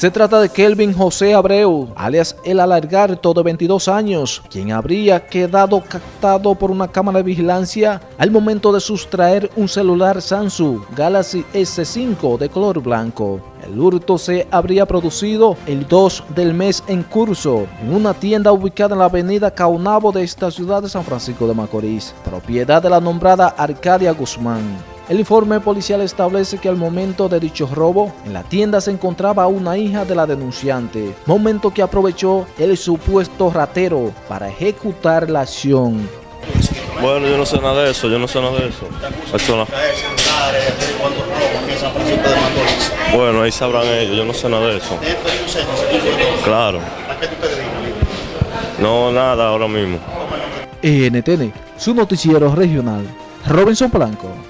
Se trata de Kelvin José Abreu, alias El Alargarto de 22 años, quien habría quedado captado por una cámara de vigilancia al momento de sustraer un celular Samsung Galaxy S5 de color blanco. El hurto se habría producido el 2 del mes en curso en una tienda ubicada en la avenida Caunabo de esta ciudad de San Francisco de Macorís, propiedad de la nombrada Arcadia Guzmán. El informe policial establece que al momento de dicho robo, en la tienda se encontraba una hija de la denunciante, momento que aprovechó el supuesto ratero para ejecutar la acción. Bueno, yo no sé nada de eso, yo no sé nada de eso. eso no. Bueno, ahí sabrán ellos, yo no sé nada de eso. Claro. No, nada ahora mismo. NTN, su noticiero regional, Robinson Blanco.